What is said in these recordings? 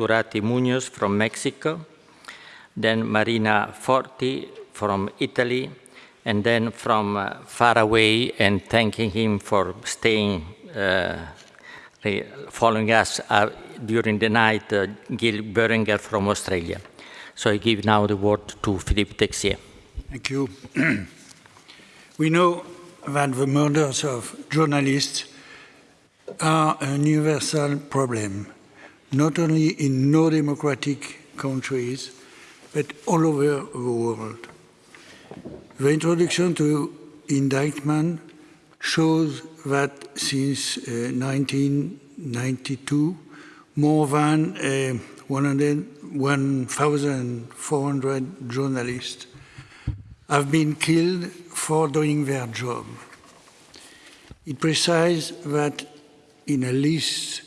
Turati Munoz from Mexico, then Marina Forti from Italy, and then from uh, far away and thanking him for staying, uh, following us uh, during the night, uh, Gill Boehringer from Australia. So I give now the word to Philippe Texier. Thank you. we know that the murders of journalists are a universal problem, not only in no democratic countries, but all over the world. The introduction to indictment shows that since uh, 1992, more than uh, 1,400 journalists have been killed for doing their job. It precises that in at least uh,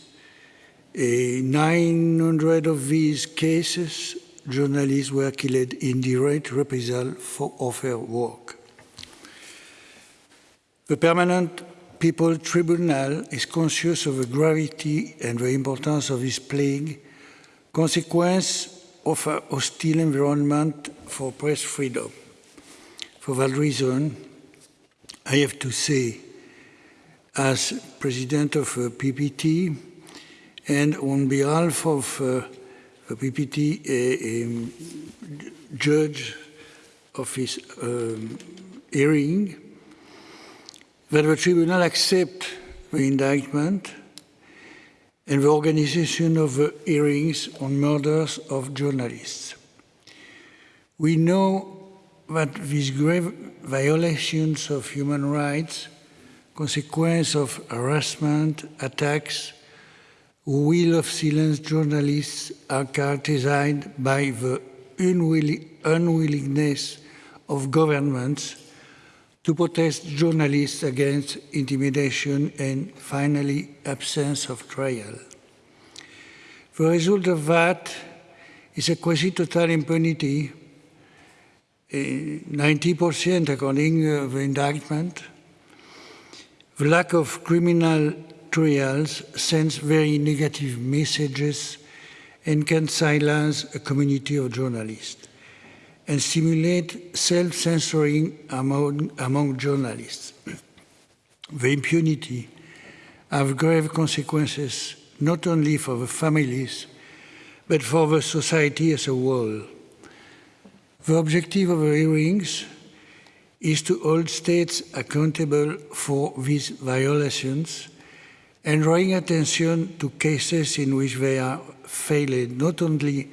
900 of these cases, journalists were killed in direct reprisal for of their work. The Permanent People Tribunal is conscious of the gravity and the importance of this plague, consequence of a hostile environment for press freedom. For that reason, I have to say, as president of uh, PPT and on behalf of uh, the PPT uh, um, judge of his um, hearing, that the tribunal accept the indictment and the organization of the hearings on murders of journalists. We know that these grave violations of human rights, consequence of harassment, attacks, will of silence journalists are characterized by the unwillingness of governments to protest journalists against intimidation and finally absence of trial. The result of that is a quasi-total impunity eh, 90% according to the indictment. The lack of criminal trials sends very negative messages and can silence a community of journalists and stimulate self-censoring among, among journalists. The impunity have grave consequences not only for the families, but for the society as a whole. The objective of the hearings is to hold states accountable for these violations and drawing attention to cases in which they are failing not only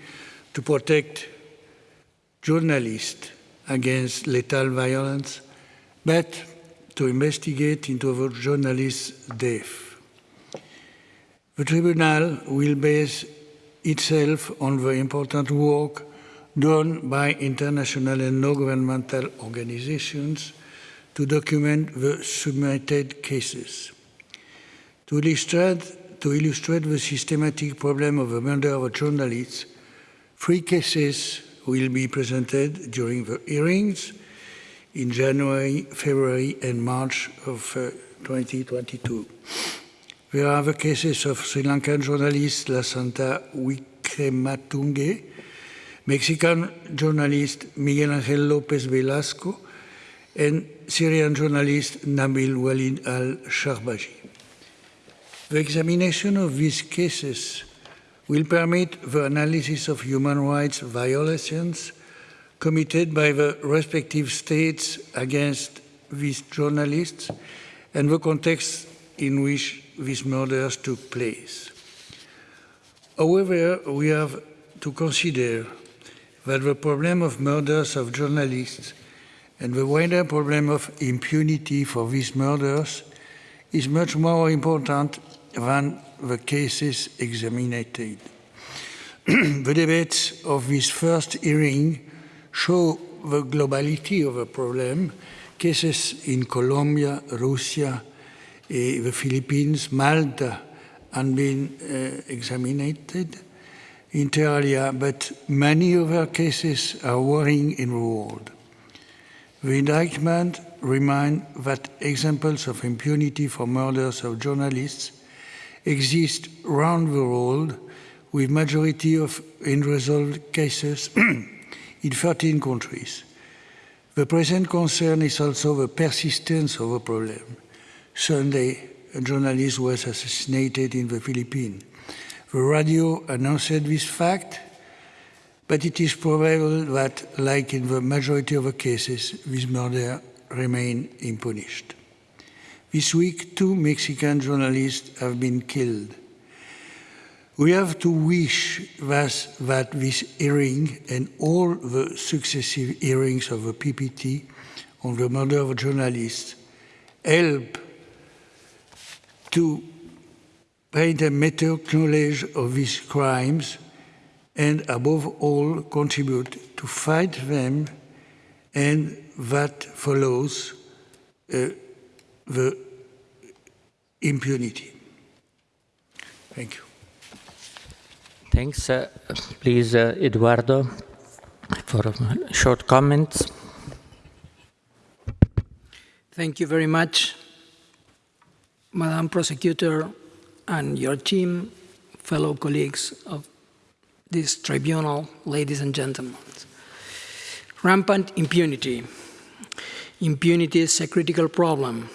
to protect journalists against lethal violence, but to investigate into the journalist's death. The tribunal will base itself on the important work done by international and non-governmental organizations to document the submitted cases. To illustrate, to illustrate the systematic problem of the murder of journalists, three cases will be presented during the hearings in January, February and March of uh, 2022. There are the cases of Sri Lankan journalist Lasantha Wickrematunge, Mexican journalist Miguel Angel Lopez Velasco, and Syrian journalist Nabil Walid al-Sharbaji. The examination of these cases will permit the analysis of human rights violations committed by the respective states against these journalists and the context in which these murders took place. However, we have to consider that the problem of murders of journalists and the wider problem of impunity for these murders is much more important than the cases examined. the debates of this first hearing show the globality of the problem. Cases in Colombia, Russia, eh, the Philippines, Malta have been uh, examined inter alia, but many other cases are worrying in the world. The indictment reminds that examples of impunity for murders of journalists exist around the world with majority of unresolved cases in 13 countries. The present concern is also the persistence of the problem. Sunday, a journalist was assassinated in the Philippines. The radio announced this fact, but it is probable that, like in the majority of the cases, this murder remain unpunished. This week, two Mexican journalists have been killed. We have to wish that, that this hearing and all the successive hearings of the PPT on the murder of journalists help to paint a better knowledge of these crimes and above all contribute to fight them and that follows uh, the impunity. Thank you. Thanks. Uh, please, uh, Eduardo, for short comments. Thank you very much, Madam Prosecutor and your team, fellow colleagues of this tribunal, ladies and gentlemen. Rampant impunity. Impunity is a critical problem.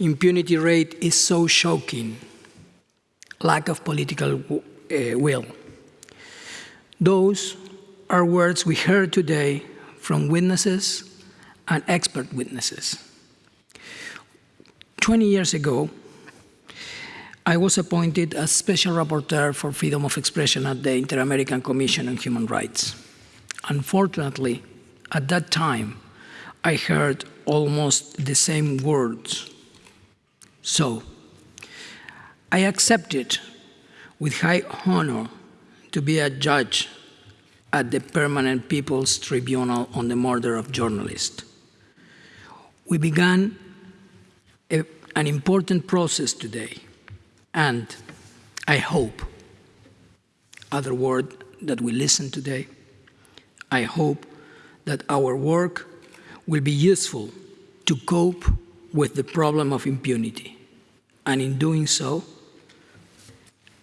Impunity rate is so shocking. Lack of political uh, will. Those are words we heard today from witnesses and expert witnesses. 20 years ago, I was appointed as Special Rapporteur for Freedom of Expression at the Inter-American Commission on Human Rights. Unfortunately, at that time, I heard almost the same words. So, I accepted with high honor to be a judge at the Permanent People's Tribunal on the murder of journalists. We began a, an important process today, and I hope, other word that we listen today, I hope that our work will be useful to cope with the problem of impunity. And in doing so,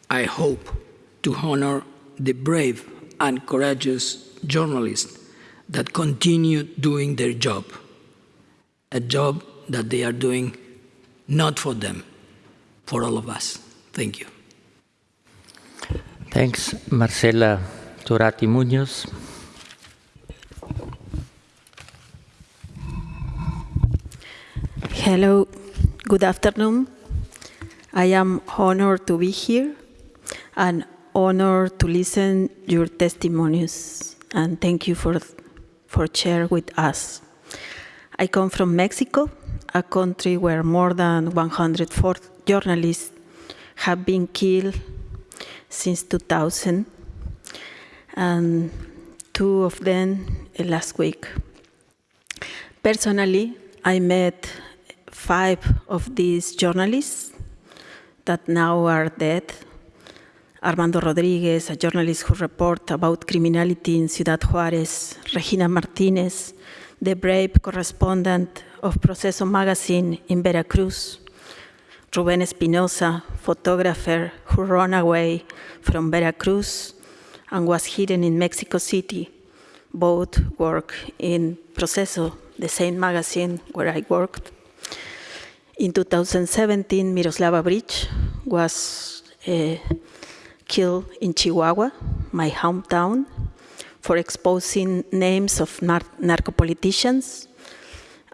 I hope to honor the brave and courageous journalists that continue doing their job, a job that they are doing not for them, for all of us. Thank you. Thanks, Marcela Turati Munoz. Hello, good afternoon. I am honored to be here and honored to listen your testimonies and thank you for for share with us. I come from Mexico, a country where more than 104 journalists have been killed since 2000 and two of them last week. Personally, I met five of these journalists that now are dead. Armando Rodriguez, a journalist who reported about criminality in Ciudad Juarez, Regina Martinez, the brave correspondent of Proceso magazine in Veracruz, Ruben Espinosa, photographer who ran away from Veracruz and was hidden in Mexico City. Both work in Proceso, the same magazine where I worked. In 2017, Miroslava Breach was uh, killed in Chihuahua, my hometown, for exposing names of nar narco politicians.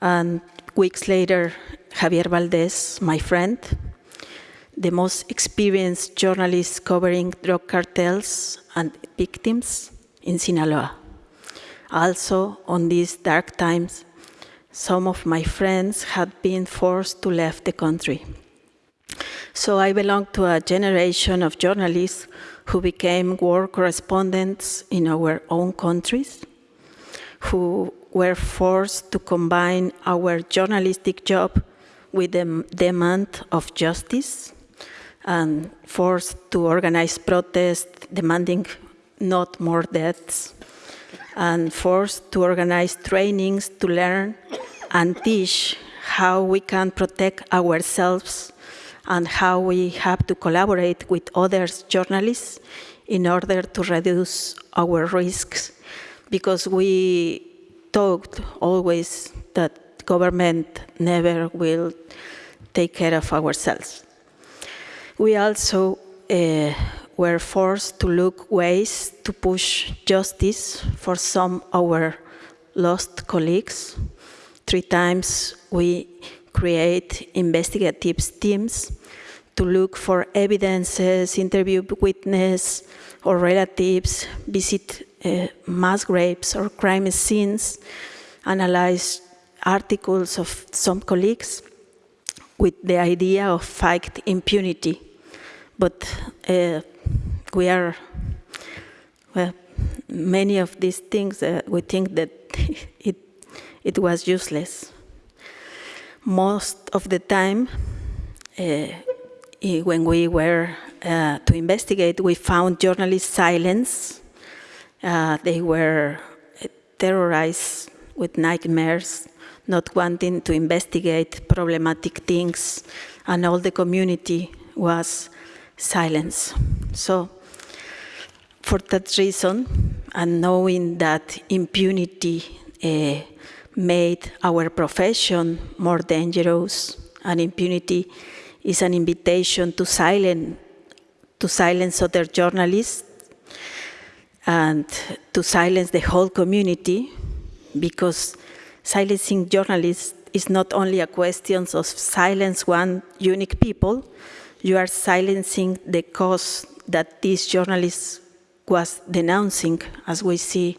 And weeks later, Javier Valdez, my friend, the most experienced journalist covering drug cartels and victims in Sinaloa. Also, on these dark times, some of my friends had been forced to leave the country. So I belong to a generation of journalists who became war correspondents in our own countries, who were forced to combine our journalistic job with the demand of justice and forced to organize protests demanding not more deaths and forced to organize trainings to learn and teach how we can protect ourselves and how we have to collaborate with other journalists in order to reduce our risks because we talked always that government never will take care of ourselves. We also uh, were forced to look ways to push justice for some of our lost colleagues. Three times we create investigative teams to look for evidences, interview witnesses or relatives, visit uh, mass graves or crime scenes, analyze articles of some colleagues with the idea of fight impunity. But uh, we are, well, many of these things, uh, we think that it, it was useless. Most of the time, uh, when we were uh, to investigate, we found journalists' silence. Uh, they were terrorized with nightmares, not wanting to investigate problematic things, and all the community was silence. So, for that reason, and knowing that impunity uh, made our profession more dangerous, and impunity is an invitation to silence, to silence other journalists and to silence the whole community, because silencing journalists is not only a question of silence one unique people, you are silencing the cause that these journalist was denouncing, as we see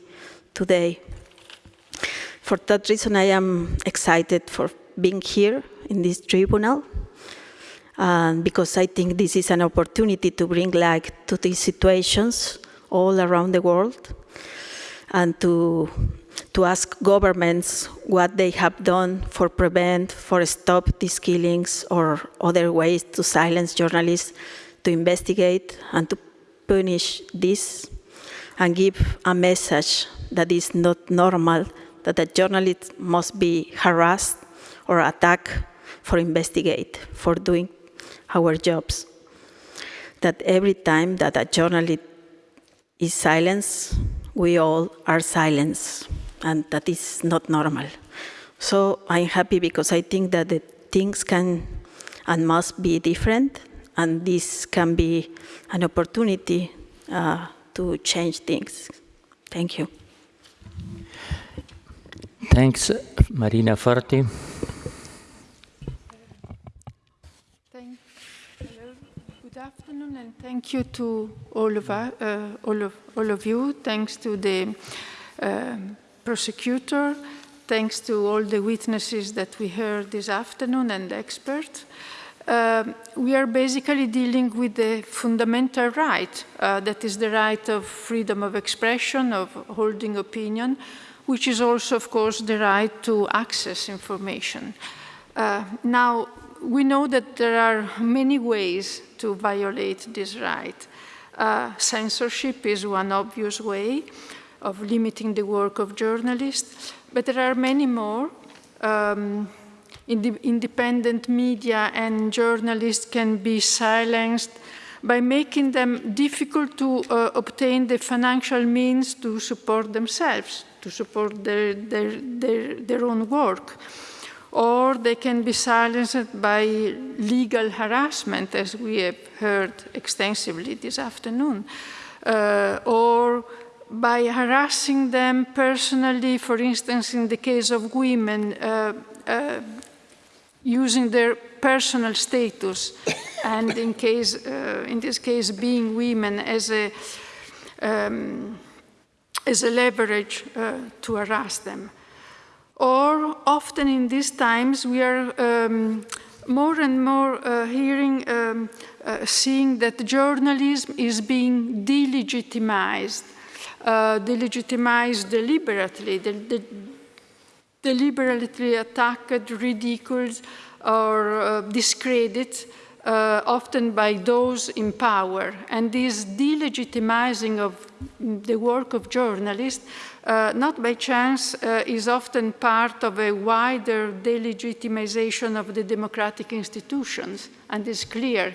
today. For that reason, I am excited for being here in this tribunal um, because I think this is an opportunity to bring light to these situations all around the world and to, to ask governments what they have done for prevent, for stop these killings or other ways to silence journalists, to investigate and to punish this and give a message that is not normal, that a journalist must be harassed or attacked for investigate, for doing our jobs. That every time that a journalist is silenced, we all are silenced, and that is not normal. So I'm happy because I think that the things can and must be different, and this can be an opportunity uh, to change things. Thank you. Thanks, Marina Forti. Good afternoon and thank you to all of, uh, all of, all of you. Thanks to the uh, prosecutor. Thanks to all the witnesses that we heard this afternoon and experts. Uh, we are basically dealing with the fundamental right, uh, that is the right of freedom of expression, of holding opinion, which is also, of course, the right to access information. Uh, now, we know that there are many ways to violate this right. Uh, censorship is one obvious way of limiting the work of journalists, but there are many more. Um, independent media and journalists can be silenced by making them difficult to uh, obtain the financial means to support themselves, to support their, their, their, their own work. Or they can be silenced by legal harassment, as we have heard extensively this afternoon, uh, or by harassing them personally, for instance, in the case of women, uh, uh, using their personal status, and in, case, uh, in this case, being women as a, um, as a leverage uh, to harass them. Or often in these times we are um, more and more uh, hearing, um, uh, seeing that journalism is being delegitimized, uh, delegitimized deliberately, de de deliberately attacked, ridiculed, or uh, discredited, uh, often by those in power. And this delegitimizing of the work of journalists uh, not by chance, uh, is often part of a wider delegitimization of the democratic institutions. And it's clear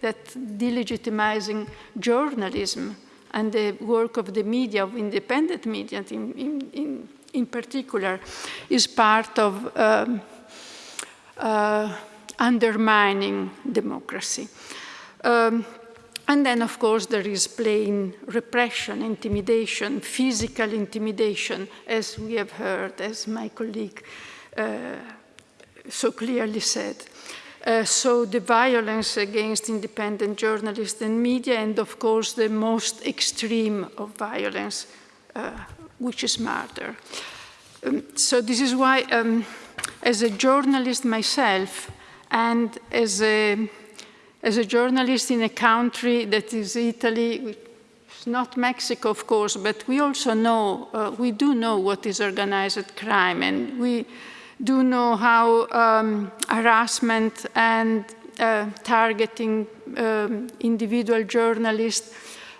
that delegitimizing journalism and the work of the media, of independent media in, in, in, in particular, is part of um, uh, undermining democracy. Um, and then, of course, there is plain repression, intimidation, physical intimidation, as we have heard, as my colleague uh, so clearly said. Uh, so the violence against independent journalists and media, and of course the most extreme of violence, uh, which is murder. Um, so this is why, um, as a journalist myself, and as a as a journalist in a country that is Italy, not Mexico, of course, but we also know, uh, we do know what is organized crime, and we do know how um, harassment and uh, targeting um, individual journalists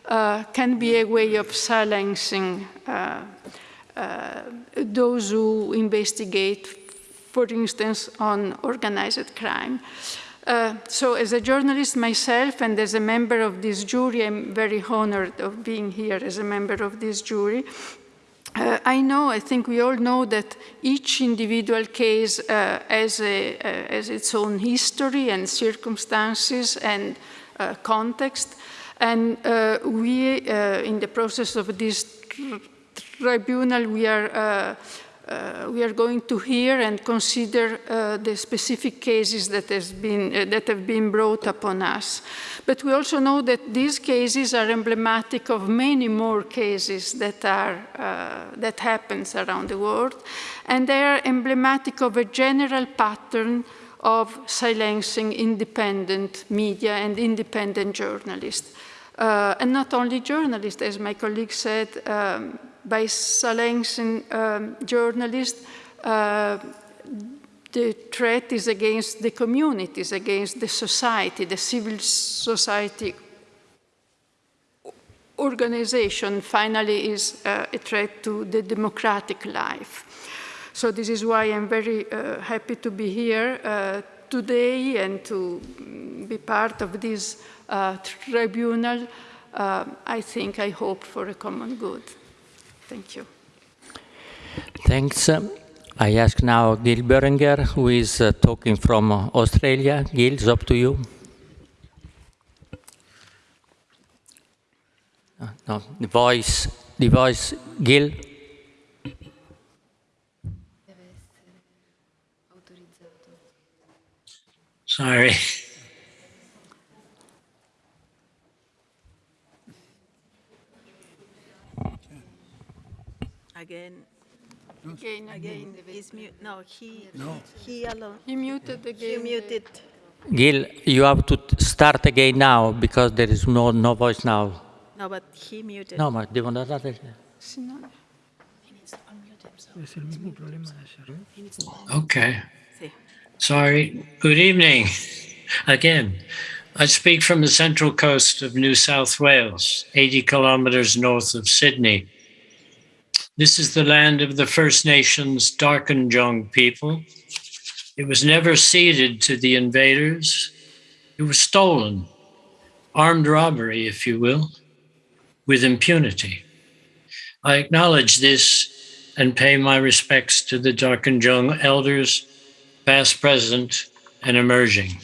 uh, can be a way of silencing uh, uh, those who investigate, for instance, on organized crime. Uh, so as a journalist myself and as a member of this jury, I'm very honored of being here as a member of this jury. Uh, I know, I think we all know that each individual case uh, has, a, uh, has, its own history and circumstances and uh, context. And we, in the process of this tribunal, we are uh, we are going to hear and consider uh, the specific cases that, has been, uh, that have been brought upon us. But we also know that these cases are emblematic of many more cases that, are, uh, that happens around the world, and they are emblematic of a general pattern of silencing independent media and independent journalists. Uh, and not only journalists, as my colleague said, um, by silencing um, journalists, uh, the threat is against the communities, against the society, the civil society organization finally is uh, a threat to the democratic life. So this is why I'm very uh, happy to be here uh, today and to be part of this tribunal. I think, I hope for a common good. Thank you. Thanks. I ask now Gill Boehringer, who is uh, talking from Australia. Gill, it's up to you. Uh, no, the voice, the voice, Gill. Sorry. Again. Again, again. He's mute. No, he, No. he alone. He muted He muted. Gill, you have to start again now because there is no, no voice now. No, but he muted. No, ma devo andare. Sì, no. Okay. Sorry. Good evening. Again, I speak from the central coast of New South Wales, 80 kilometers north of Sydney. This is the land of the First Nations Darkinjung people. It was never ceded to the invaders. It was stolen, armed robbery, if you will, with impunity. I acknowledge this and pay my respects to the Darkinjung elders, past, present, and emerging.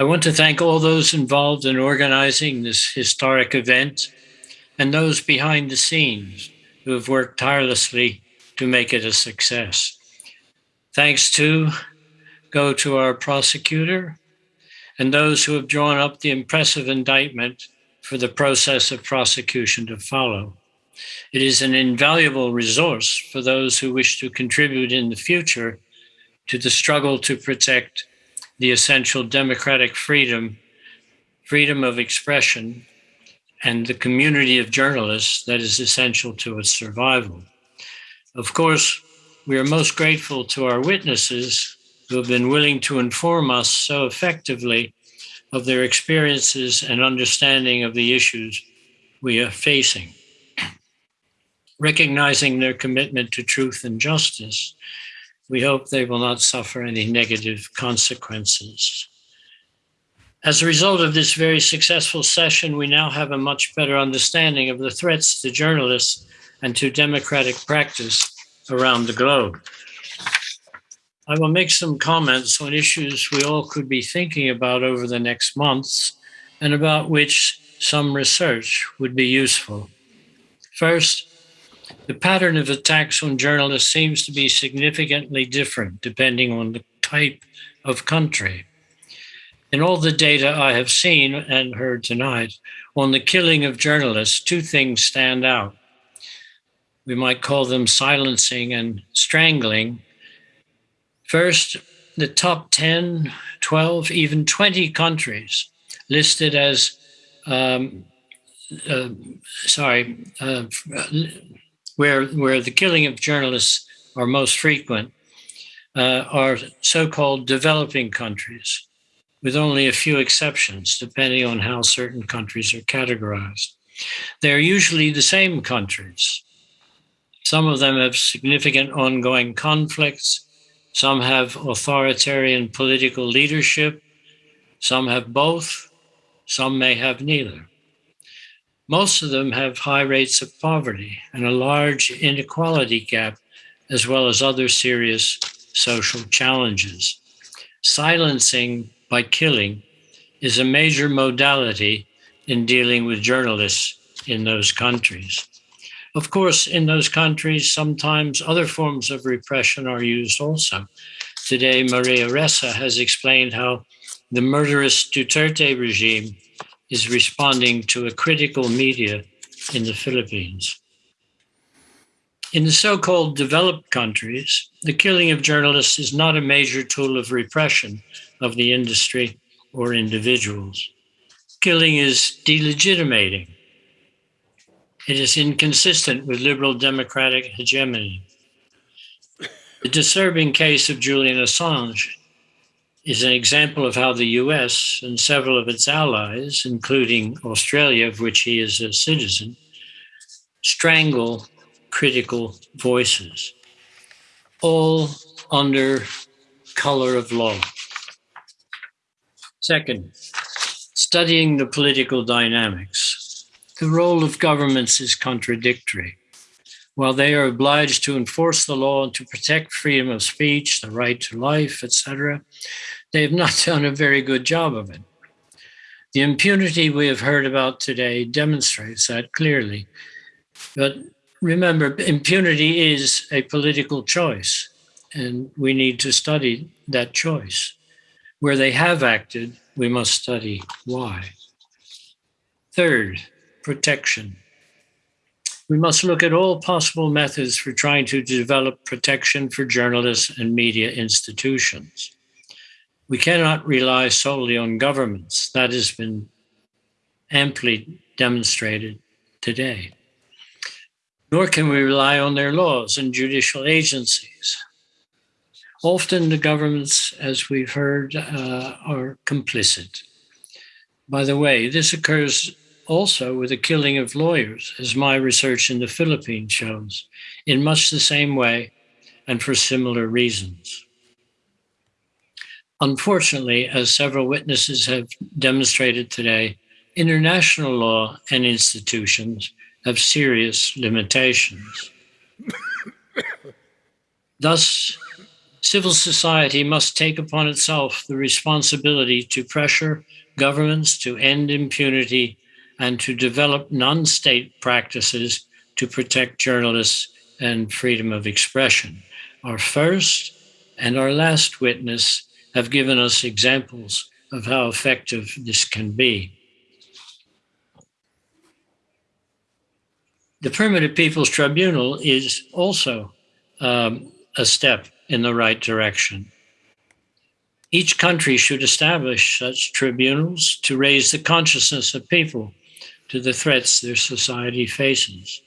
I want to thank all those involved in organizing this historic event and those behind the scenes who have worked tirelessly to make it a success. Thanks to go to our prosecutor and those who have drawn up the impressive indictment for the process of prosecution to follow. It is an invaluable resource for those who wish to contribute in the future to the struggle to protect the essential democratic freedom, freedom of expression, and the community of journalists that is essential to its survival. Of course, we are most grateful to our witnesses who have been willing to inform us so effectively of their experiences and understanding of the issues we are facing. Recognizing their commitment to truth and justice, we hope they will not suffer any negative consequences. As a result of this very successful session, we now have a much better understanding of the threats to journalists and to democratic practice around the globe. I will make some comments on issues we all could be thinking about over the next months and about which some research would be useful. First, the pattern of attacks on journalists seems to be significantly different depending on the type of country. In all the data I have seen and heard tonight on the killing of journalists, two things stand out. We might call them silencing and strangling. First, the top 10, 12, even 20 countries listed as, um, uh, sorry, uh, where, where the killing of journalists are most frequent uh, are so-called developing countries, with only a few exceptions, depending on how certain countries are categorized. They're usually the same countries. Some of them have significant ongoing conflicts. Some have authoritarian political leadership. Some have both. Some may have neither. Most of them have high rates of poverty and a large inequality gap, as well as other serious social challenges. Silencing by killing is a major modality in dealing with journalists in those countries. Of course, in those countries, sometimes other forms of repression are used also. Today, Maria Ressa has explained how the murderous Duterte regime is responding to a critical media in the Philippines. In the so-called developed countries, the killing of journalists is not a major tool of repression of the industry or individuals. Killing is delegitimating. It is inconsistent with liberal democratic hegemony. The disturbing case of Julian Assange is an example of how the US and several of its allies, including Australia, of which he is a citizen, strangle critical voices, all under color of law. Second, studying the political dynamics. The role of governments is contradictory. While they are obliged to enforce the law and to protect freedom of speech, the right to life, etc., they have not done a very good job of it. The impunity we have heard about today demonstrates that clearly. But remember, impunity is a political choice, and we need to study that choice. Where they have acted, we must study why. Third, protection. We must look at all possible methods for trying to develop protection for journalists and media institutions. We cannot rely solely on governments. That has been amply demonstrated today nor can we rely on their laws and judicial agencies. Often the governments, as we've heard, uh, are complicit. By the way, this occurs also with the killing of lawyers, as my research in the Philippines shows, in much the same way and for similar reasons. Unfortunately, as several witnesses have demonstrated today, international law and institutions have serious limitations. Thus, civil society must take upon itself the responsibility to pressure governments to end impunity and to develop non-state practices to protect journalists and freedom of expression. Our first and our last witness have given us examples of how effective this can be. the Primitive Peoples Tribunal is also um, a step in the right direction. Each country should establish such tribunals to raise the consciousness of people to the threats their society faces.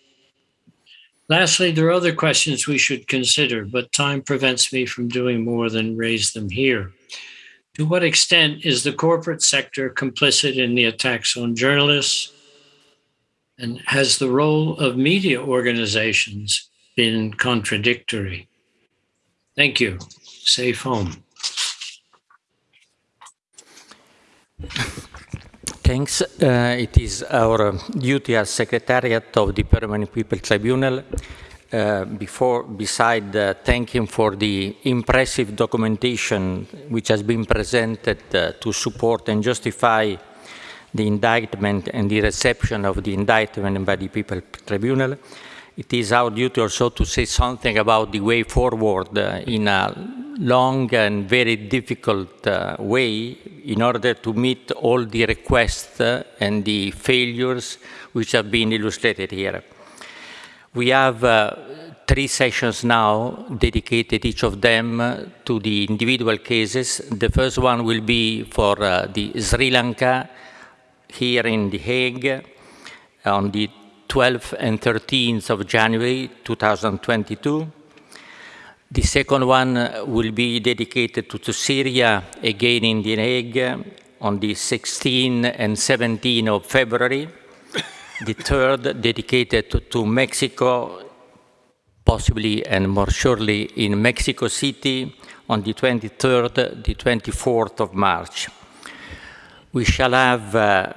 Lastly, there are other questions we should consider, but time prevents me from doing more than raise them here. To what extent is the corporate sector complicit in the attacks on journalists, and has the role of media organizations been contradictory? Thank you. Safe home. Thanks. Uh, it is our duty as Secretariat of the Permanent People Tribunal uh, before, beside uh, thanking for the impressive documentation which has been presented uh, to support and justify the indictment and the reception of the indictment by the People Tribunal, it is our duty also to say something about the way forward uh, in a long and very difficult uh, way in order to meet all the requests uh, and the failures which have been illustrated here. We have uh, three sessions now dedicated each of them uh, to the individual cases. The first one will be for uh, the Sri Lanka here in The Hague on the 12th and 13th of January 2022. The second one will be dedicated to, to Syria, again in The Hague, on the 16th and 17th of February the third dedicated to, to, Mexico, possibly and more surely in Mexico City on the 23rd, the 24th of March. We shall have uh,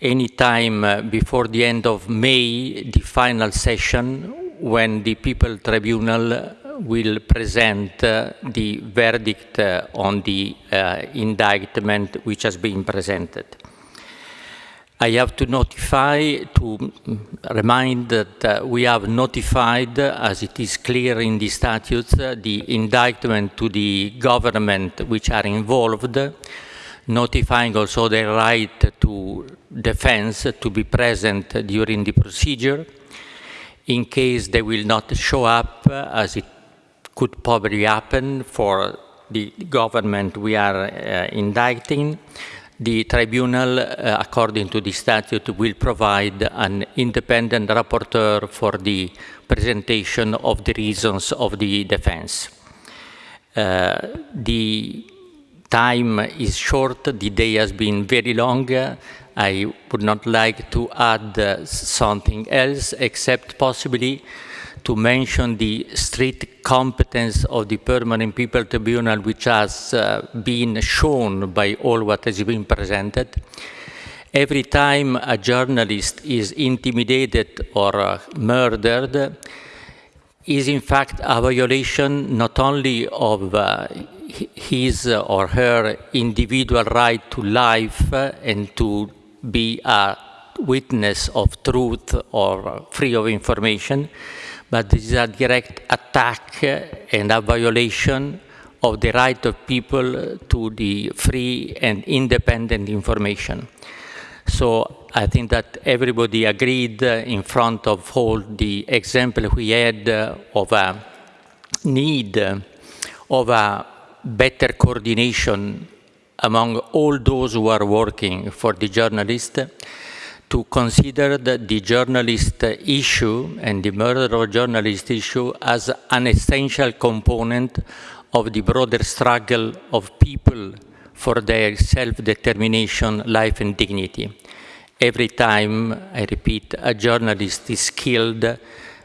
any time uh, before the end of May the final session when the People Tribunal will present uh, the verdict uh, on the uh, indictment which has been presented. I have to notify, to remind that uh, we have notified, as it is clear in the statutes, uh, the indictment to the government which are involved, notifying also their right to defense to be present during the procedure. In case they will not show up, uh, as it could probably happen for the government we are uh, indicting, the tribunal, uh, according to the statute, will provide an independent rapporteur for the presentation of the reasons of the defense. Uh, the time is short, the day has been very long. I would not like to add uh, something else except possibly to mention the strict competence of the Permanent People Tribunal, which has uh, been shown by all what has been presented. Every time a journalist is intimidated or uh, murdered, is in fact a violation not only of uh, his or her individual right to life and to be a witness of truth or free of information, but this is a direct attack and a violation of the right of people to the free and independent information. So I think that everybody agreed in front of all the example we had of a need of a better coordination among all those who are working for the journalist to consider the journalist issue and the murder of a journalist issue as an essential component of the broader struggle of people for their self-determination, life and dignity. Every time, I repeat, a journalist is killed,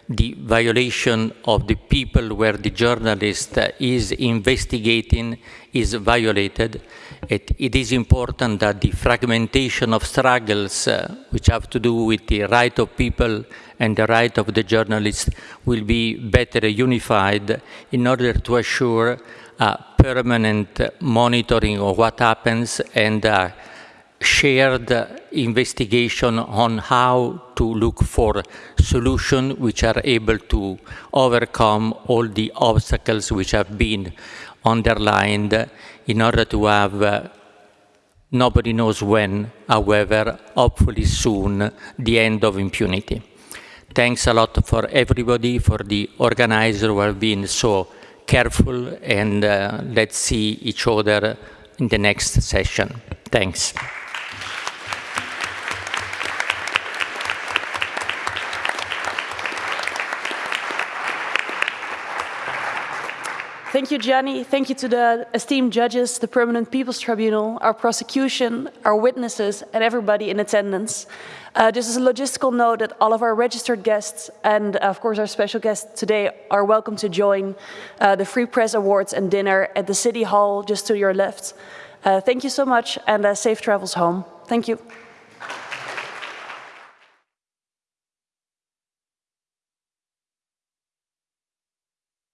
the violation of the people where the journalist is investigating is violated. It, it is important that the fragmentation of struggles uh, which have to do with the right of people and the right of the journalist will be better unified in order to assure a permanent monitoring of what happens and shared investigation on how to look for solutions which are able to overcome all the obstacles which have been underlined in order to have uh, nobody knows when, however, hopefully soon, the end of impunity. Thanks a lot for everybody, for the organizer who have been so careful, and uh, let's see each other in the next session. Thanks. Thank you, Gianni. Thank you to the esteemed judges, the Permanent People's Tribunal, our prosecution, our witnesses, and everybody in attendance. Uh, just as a logistical note that all of our registered guests and of course our special guests today are welcome to join uh, the Free Press Awards and dinner at the City Hall just to your left. Uh, thank you so much and uh, safe travels home. Thank you.